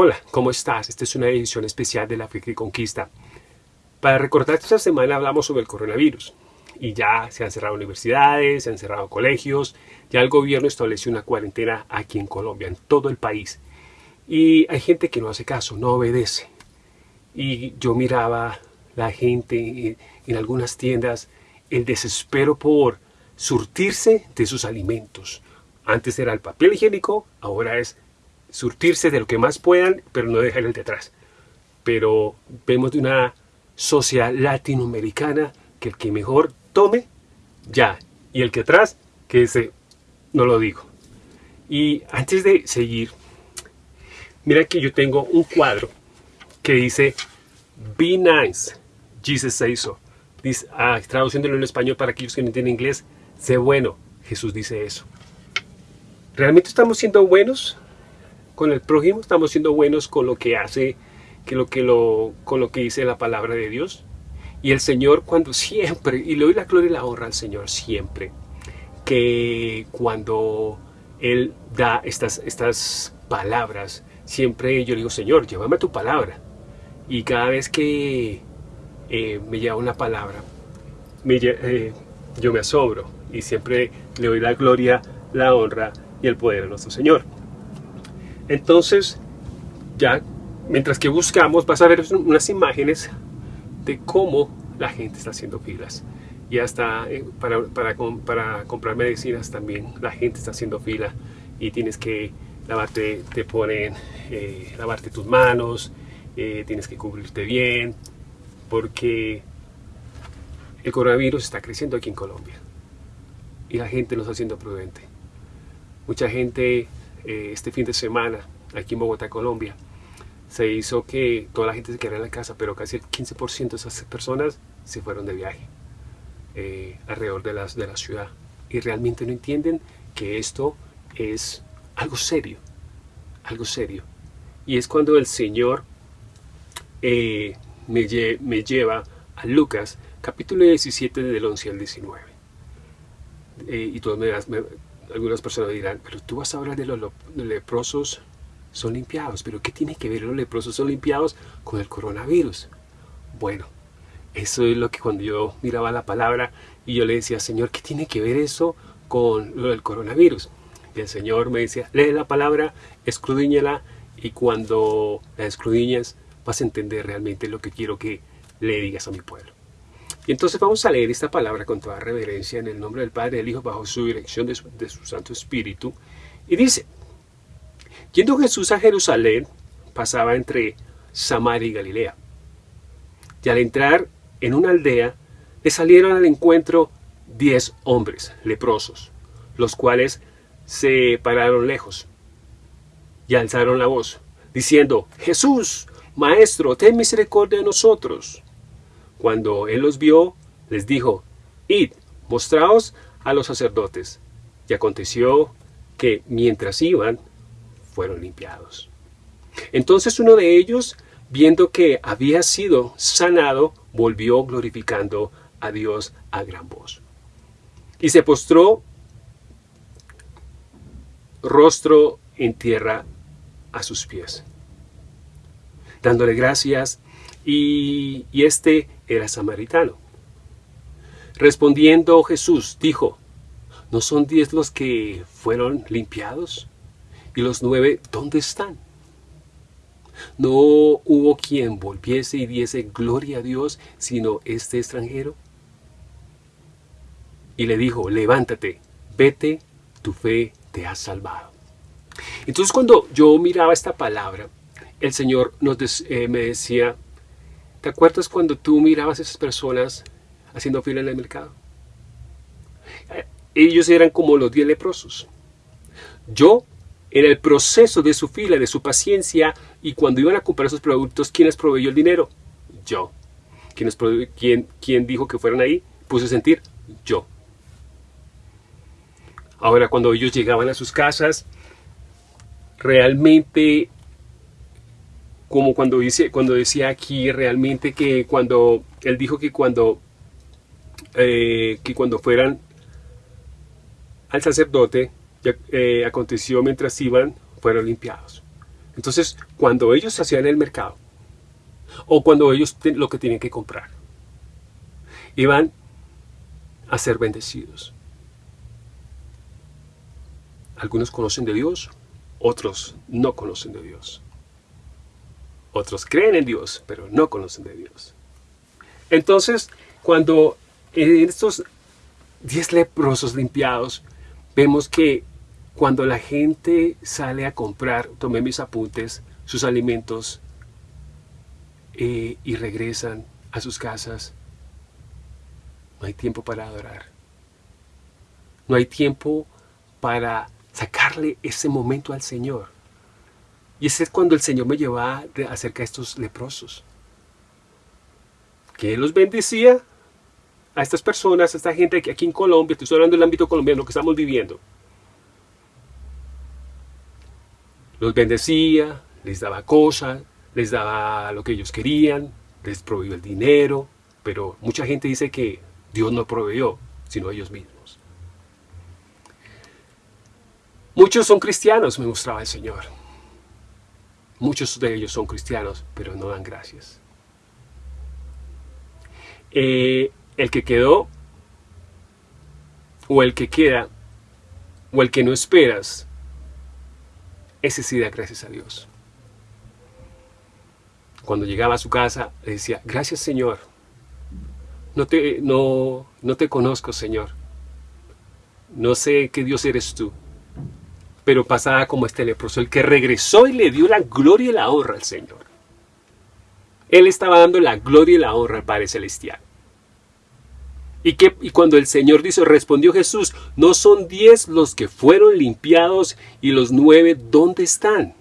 Hola, ¿cómo estás? Esta es una edición especial de La que Conquista. Para recordar esta semana hablamos sobre el coronavirus. Y ya se han cerrado universidades, se han cerrado colegios, ya el gobierno estableció una cuarentena aquí en Colombia, en todo el país. Y hay gente que no hace caso, no obedece. Y yo miraba la gente en algunas tiendas, el desespero por surtirse de sus alimentos. Antes era el papel higiénico, ahora es surtirse de lo que más puedan, pero no dejar el de atrás. Pero vemos de una sociedad latinoamericana que el que mejor tome, ya. Y el que atrás, que ese no lo digo. Y antes de seguir, mira que yo tengo un cuadro que dice Be nice, Jesus so. Dice, ah, traduciéndolo en español para aquellos que no entienden inglés, sé bueno, Jesús dice eso. ¿Realmente estamos siendo buenos con el prójimo? ¿Estamos siendo buenos con lo que hace, que lo que con lo que dice la palabra de Dios? Y el Señor cuando siempre, y le doy la gloria y la honra al Señor siempre, que cuando Él da estas, palabras, siempre yo digo, Señor, llévame tu palabra. Y cada vez que eh, me lleva una palabra, me, eh, yo me asombro y siempre le doy la gloria, la honra y el poder a nuestro Señor. Entonces, ya mientras que buscamos, vas a ver unas imágenes de cómo la gente está haciendo filas. Y hasta eh, para, para, comprar medicinas también la gente está haciendo fila y tienes que lavarte, te ponen, eh, lavarte tus manos, eh, tienes que cubrirte bien, porque el coronavirus está creciendo aquí en Colombia y la gente no está siendo prudente. Mucha gente este fin de semana aquí en Bogotá, Colombia, se hizo que toda la gente se quedara en la casa, pero casi el 15% de esas personas se fueron de viaje eh, alrededor de, las, de la ciudad. Y realmente no entienden que esto es algo serio, algo serio. Y es cuando el Señor eh, me, me, lleva a Lucas, capítulo 17, del 11 al 19. Eh, y todos me, algunas personas dirán, pero tú vas a hablar de los leprosos son limpiados. Pero ¿qué tiene que ver los leprosos son limpiados con el coronavirus? Bueno, eso es lo que cuando yo miraba la palabra y yo le decía, Señor, ¿qué tiene que ver eso con lo del coronavirus? Y el Señor me decía, lee la palabra, escudriñala y cuando la escudriñas vas a entender realmente lo que quiero que le digas a mi pueblo. Y entonces vamos a leer esta palabra con toda reverencia en el nombre del Padre del Hijo bajo su dirección de su, de su Santo Espíritu. Y dice, Yendo Jesús a Jerusalén, pasaba entre Samaria y Galilea. Y al entrar en una aldea, le salieron al encuentro diez hombres leprosos, los cuales se pararon lejos y alzaron la voz, diciendo, Jesús, Maestro, ten misericordia de nosotros. Cuando él los vio, les dijo, Id, mostraos a los sacerdotes. Y aconteció que mientras iban, fueron limpiados. Entonces uno de ellos, viendo que había sido sanado, volvió glorificando a Dios a gran voz. Y se postró rostro en tierra a sus pies, dándole gracias, y, este era samaritano. Respondiendo Jesús, dijo, ¿no son diez los que fueron limpiados? ¿Y los nueve dónde están? No hubo quien volviese y diese gloria a Dios, sino este extranjero. Y le dijo, levántate, vete, tu fe te ha salvado. Entonces cuando yo miraba esta palabra, el Señor eh, me decía, ¿te acuerdas cuando tú mirabas a esas personas haciendo fila en el mercado? Eh, ellos eran como los diez leprosos. Yo en el proceso de su fila, de su paciencia, y cuando iban a comprar esos productos, ¿quién les proveyó el dinero? Yo. ¿Quién, quién, dijo que fueran ahí? Puse a sentir yo. Ahora, cuando ellos llegaban a sus casas, realmente, como cuando, dice, cuando decía aquí, realmente que cuando, él dijo que cuando, eh, que cuando fueran al sacerdote, eh, aconteció mientras iban, fueron limpiados. Entonces, cuando ellos hacían el mercado, o cuando ellos lo que tienen que comprar, iban a ser bendecidos. Algunos conocen de Dios, otros no conocen de Dios. Otros creen en Dios, pero no conocen de Dios. Entonces, cuando en estos diez leprosos limpiados, vemos que cuando la gente sale a comprar, tomé mis apuntes, sus alimentos eh, y regresan a sus casas, no hay tiempo para adorar. No hay tiempo para sacarle ese momento al Señor. Y ese es cuando el Señor me llevaba acerca de estos leprosos. Que Él los bendecía a estas personas, a esta gente que aquí en Colombia, estoy hablando del ámbito colombiano, que estamos viviendo. Los bendecía, les daba cosas, les daba lo que ellos querían, les proveyó el dinero, pero mucha gente dice que Dios no proveyó, sino ellos mismos. Muchos son cristianos, me mostraba el Señor. Muchos de ellos son cristianos, pero no dan gracias. Eh, el que quedó, o el que queda, o el que no esperas, ese sí da gracias a Dios. Cuando llegaba a su casa, le decía, gracias Señor, no te, no, no te conozco, Señor. No sé qué Dios eres tú. Pero pasaba como este leproso, el que regresó y le dio la gloria y la honra al Señor. Él estaba dando la gloria y la honra al Padre Celestial. Y, y cuando el Señor dice, respondió Jesús, no son diez los que fueron limpiados y los nueve, ¿dónde están?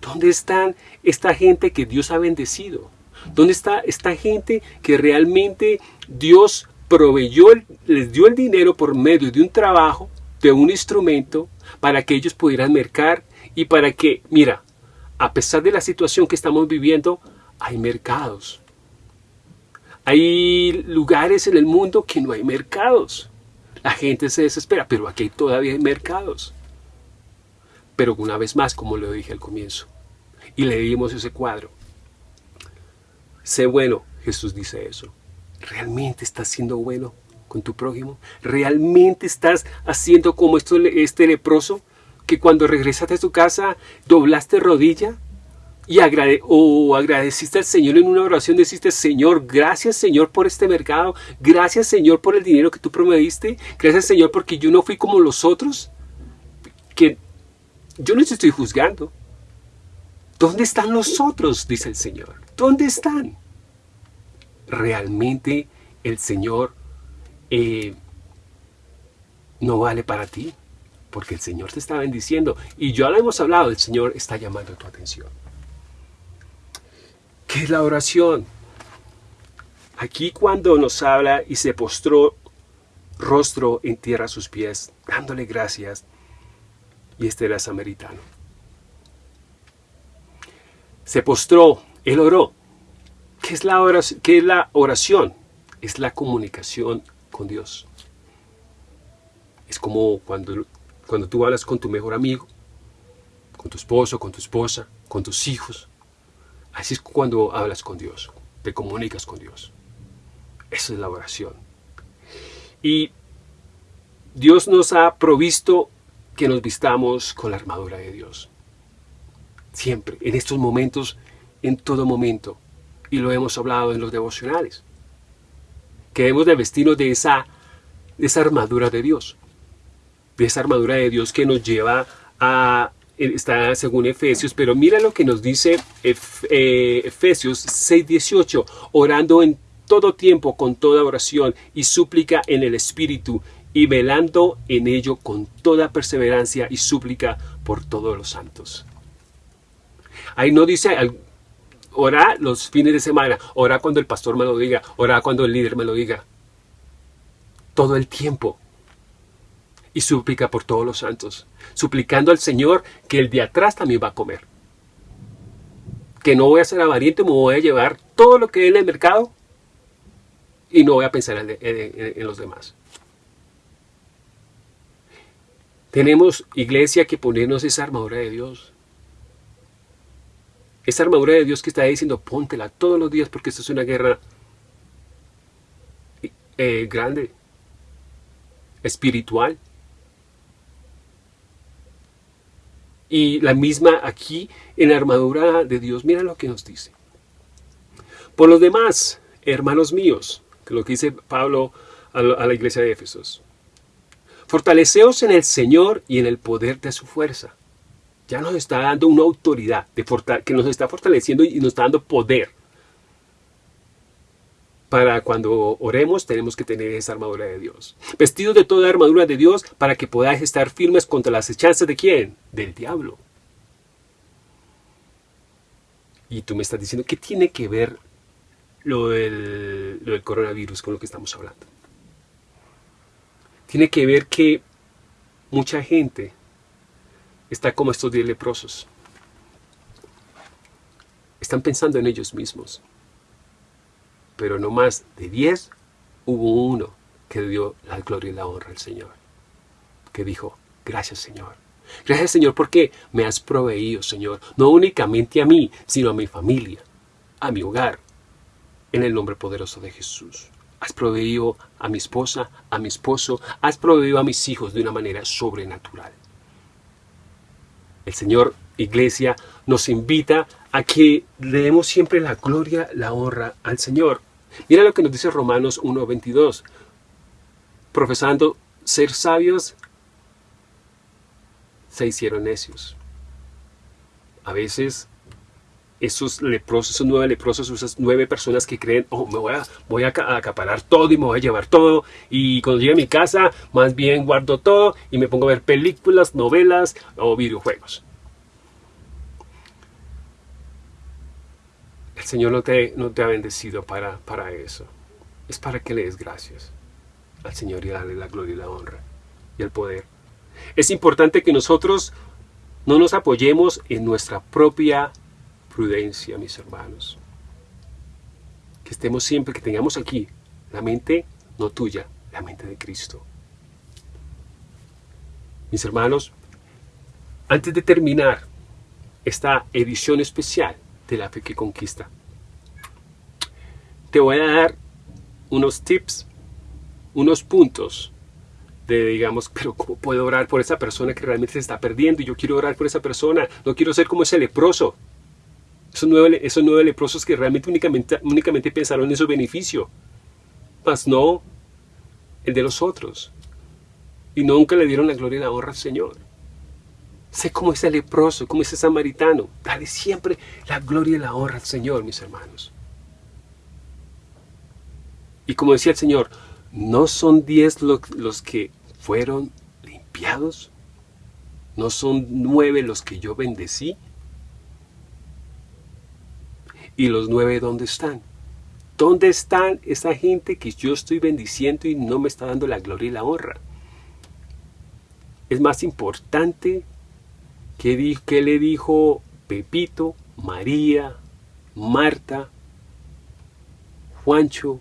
¿Dónde están esta gente que Dios ha bendecido? ¿Dónde está esta gente que realmente Dios proveyó, les dio el dinero por medio de un trabajo, de un instrumento, para que ellos pudieran mercar y para que, mira, a pesar de la situación que estamos viviendo, hay mercados. Hay lugares en el mundo que no hay mercados. La gente se desespera, pero aquí todavía hay mercados. Pero una vez más, como lo dije al comienzo, y leímos ese cuadro, Sé bueno, Jesús dice eso. ¿Realmente estás siendo bueno con tu prójimo? ¿Realmente estás haciendo como este leproso? Que cuando regresaste a tu casa doblaste rodilla y o agradeciste al Señor en una oración, deciste, Señor, gracias Señor por este mercado, gracias Señor por el dinero que tú prometiste, gracias Señor porque yo no fui como los otros, que yo no te estoy juzgando. ¿Dónde están los otros? Dice el Señor. ¿Dónde están? ¿Realmente el Señor eh, no vale para ti? Porque el Señor te está bendiciendo. Y ya lo hemos hablado, el Señor está llamando tu atención. ¿Qué es la oración? Aquí cuando nos habla y se postró rostro en tierra a sus pies, dándole gracias, y este era samaritano. Se postró él oró. ¿Qué es, la oración? ¿Qué es la oración? Es la comunicación con Dios. Es como cuando, cuando tú hablas con tu mejor amigo, con tu esposo, con tu esposa, con tus hijos. Así es cuando hablas con Dios, te comunicas con Dios. Esa es la oración. Y Dios nos ha provisto que nos vistamos con la armadura de Dios. Siempre, en estos momentos en todo momento. Y lo hemos hablado en los devocionales. Que debemos de vestirnos de esa, esa armadura de Dios. De esa armadura de Dios que nos lleva a está según Efesios, pero mira lo que nos dice eh, Efesios 6:18, orando en todo tiempo con toda oración y súplica en el Espíritu y velando en ello con toda perseverancia y súplica por todos los santos. Ahí no dice Ora los fines de semana, ora cuando el pastor me lo diga, ora cuando el líder me lo diga. Todo el tiempo. Y suplica por todos los santos, suplicando al Señor que el de atrás también va a comer. Que no voy a ser avariente, me voy a llevar todo lo que hay en el mercado y no voy a pensar en, en los demás. Tenemos, iglesia, que ponernos esa armadura de Dios Esa armadura de Dios que está diciendo, póntela todos los días porque esto es una guerra eh, grande, espiritual. Y la misma aquí en la armadura de Dios, mira lo que nos dice. Por los demás, hermanos míos, que lo que dice Pablo a la iglesia de Éfesos, fortaleceos en el Señor y en el poder de su fuerza. Ya nos está dando una autoridad de que nos está fortaleciendo y nos está dando poder para cuando oremos tenemos que tener esa armadura de Dios. Vestidos de toda armadura de Dios para que podáis estar firmes contra las hechanzas de quién? Del diablo. Y tú me estás diciendo, ¿qué tiene que ver lo del, lo del coronavirus con lo que estamos hablando? Tiene que ver que mucha gente está como estos diez leprosos. Están pensando en ellos mismos pero no más de diez, hubo uno que dio la gloria y la honra al Señor. Que dijo, gracias Señor. Gracias Señor porque me has proveído, Señor, no únicamente a mí, sino a mi familia, a mi hogar, en el nombre poderoso de Jesús. Has proveído a mi esposa, a mi esposo, has proveído a mis hijos de una manera sobrenatural. El Señor, Iglesia, nos invita a que le demos siempre la gloria, la honra al Señor. Mira lo que nos dice Romanos 1.22. Profesando ser sabios, se hicieron necios. A veces esos leprosos, esos nueve leprosos, esas nueve personas que creen, oh, me voy a, voy a acaparar todo y me voy a llevar todo. Y cuando llegue a mi casa, más bien guardo todo y me pongo a ver películas, novelas o videojuegos. El Señor no te, no te ha bendecido para, para eso. Es para que le des gracias al Señor y darle la gloria y la honra y el poder. Es importante que nosotros no nos apoyemos en nuestra propia prudencia, mis hermanos. Que estemos siempre, que tengamos aquí la mente no tuya, la mente de Cristo. Mis hermanos, antes de terminar esta edición especial de la fe que conquista. Te voy a dar unos tips, unos puntos de, digamos, pero ¿cómo puedo orar por esa persona que realmente se está perdiendo? Y yo quiero orar por esa persona, no quiero ser como ese leproso. Esos nueve, esos nueve leprosos que realmente únicamente, pensaron en su beneficio, mas no el de los otros. Y nunca le dieron la gloria y la honra al Señor. Sé cómo ese leproso, como ese samaritano. Dale siempre la gloria y la honra al Señor, mis hermanos. Y como decía el Señor, ¿no son diez los que fueron limpiados? ¿No son nueve los que yo bendecí? ¿Y los nueve dónde están? ¿Dónde están esa gente que yo estoy bendiciendo y no me está dando la gloria y la honra? Es más importante ¿Qué, le dijo Pepito, María, Marta, Juancho?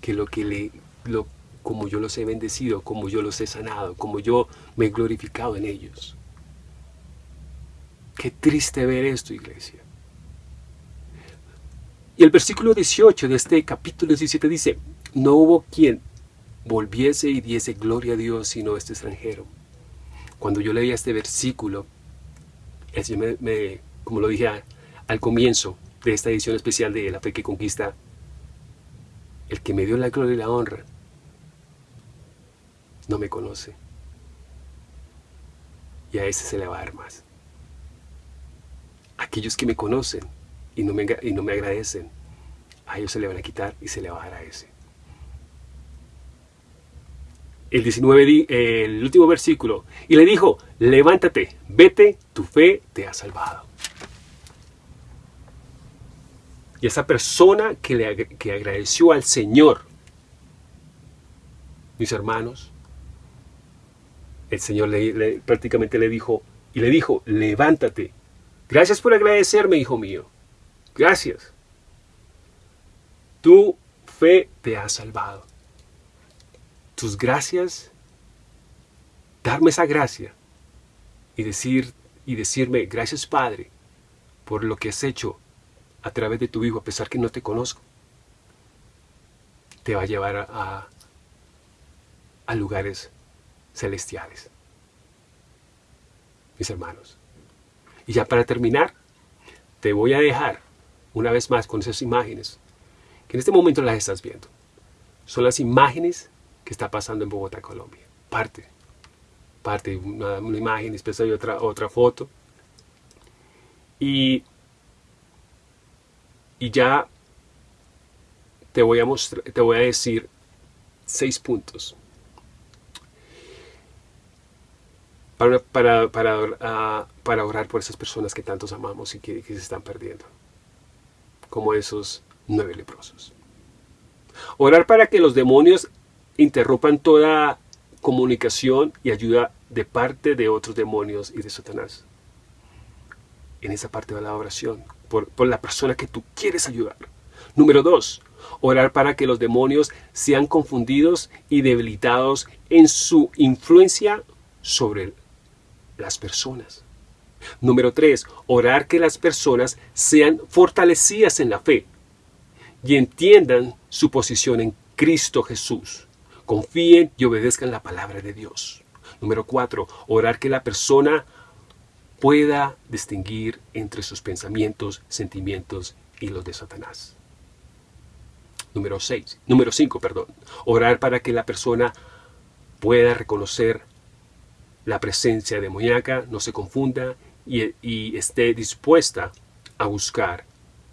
Que lo que le, lo, como yo los he bendecido, como yo los he sanado, como yo me he glorificado en ellos. Qué triste ver esto, iglesia. Y el versículo 18 de este capítulo 17 dice, no hubo quien volviese y diese gloria a Dios sino este extranjero cuando yo leía este versículo, me, como lo dije al comienzo de esta edición especial de La Fe que Conquista, el que me dio la gloria y la honra, no me conoce. Y a ese se le va a dar más. Aquellos que me conocen y no me, y no me agradecen, a ellos se le van a quitar y se le va a dar a ese. El 19, el último versículo, y le dijo, levántate, vete, tu fe te ha salvado. Y esa persona que, le, que agradeció al Señor, mis hermanos, el Señor le, prácticamente le dijo, y le dijo, levántate. Gracias por agradecerme, hijo mío. Gracias. Tu fe te ha salvado tus gracias, darme esa gracia y, decir, y decirme, gracias Padre, por lo que has hecho a través de tu hijo, a pesar que no te conozco, te va a llevar a, a lugares celestiales. Mis hermanos. Y ya para terminar, te voy a dejar una vez más con esas imágenes, que en este momento las estás viendo. Son las imágenes que está pasando en Bogotá, Colombia. Parte, parte, una, una imagen, después hay otra, otra foto. Y, y ya te voy a mostrar, te voy a decir seis puntos para, para, para, uh, para orar por esas personas que tantos amamos y que se están perdiendo, como esos nueve leprosos. Orar para que los demonios interrumpan toda comunicación y ayuda de parte de otros demonios y de Satanás. En esa parte de la oración, por, por la persona que tú quieres ayudar. Número dos, orar para que los demonios sean confundidos y debilitados en su influencia sobre las personas. Número 3. Orar que las personas sean fortalecidas en la fe y entiendan su posición en Cristo Jesús. Confíen y obedezcan la palabra de Dios. Número 4. Orar que la persona pueda distinguir entre sus pensamientos, sentimientos y los de Satanás. Número 6. Número 5, perdón. Orar para que la persona pueda reconocer la presencia demoníaca, no se confunda y, esté dispuesta a buscar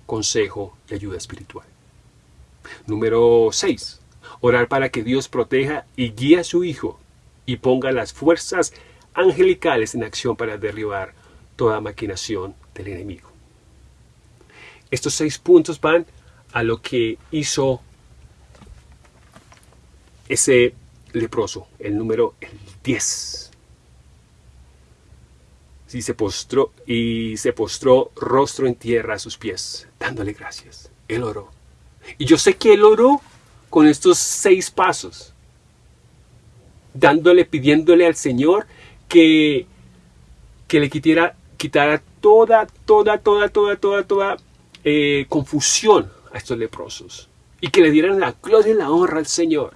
consejo y ayuda espiritual. Número 6. Orar para que Dios proteja y guíe a su Hijo y ponga las fuerzas angelicales en acción para derribar toda maquinación del enemigo. Estos seis puntos van a lo que hizo ese leproso, el número 10 y se postró, y se postró rostro en tierra a sus pies, dándole gracias. Él oró. Y yo sé que él oró con estos seis pasos, dándole, pidiéndole al Señor que, que le quitara, quitara toda, toda, toda, toda, toda, toda eh, confusión a estos leprosos y que le dieran la gloria y la honra al Señor.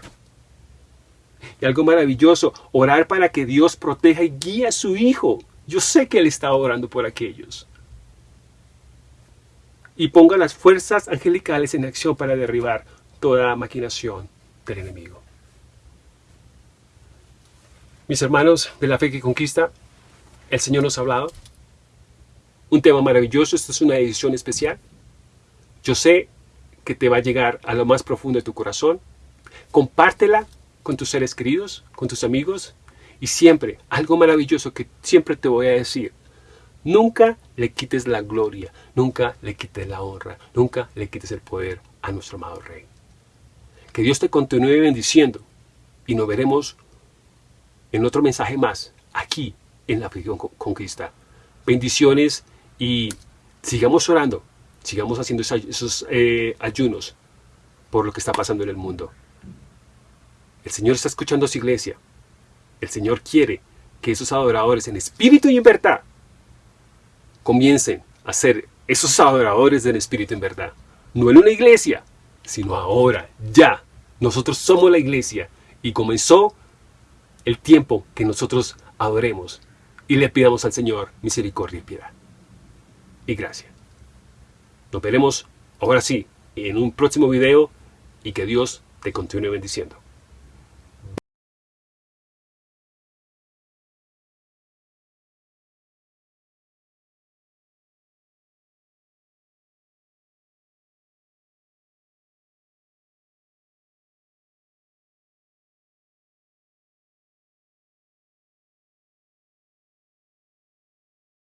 Y algo maravilloso, orar para que Dios proteja y guíe a su Hijo yo sé que Él está orando por aquellos. Y ponga las fuerzas angelicales en acción para derribar toda maquinación del enemigo. Mis hermanos de la fe que conquista, el Señor nos ha hablado. Un tema maravilloso, esta es una edición especial. Yo sé que te va a llegar a lo más profundo de tu corazón. Compártela con tus seres queridos, con tus amigos, y siempre, algo maravilloso que siempre te voy a decir, nunca le quites la gloria, nunca le quites la honra, nunca le quites el poder a nuestro amado Rey. Que Dios te continúe bendiciendo y nos veremos en otro mensaje más, aquí en la Aflicción Conquista. Bendiciones y sigamos orando, sigamos haciendo esos eh, ayunos por lo que está pasando en el mundo. El Señor está escuchando a su iglesia. El Señor quiere que esos adoradores en espíritu y en verdad comiencen a ser esos adoradores en espíritu en verdad. No en una iglesia, sino ahora, ya. Nosotros somos la iglesia y comenzó el tiempo que nosotros adoremos y le pidamos al Señor misericordia y piedad. Y gracia. Nos veremos ahora sí en un próximo video y que Dios te continúe bendiciendo.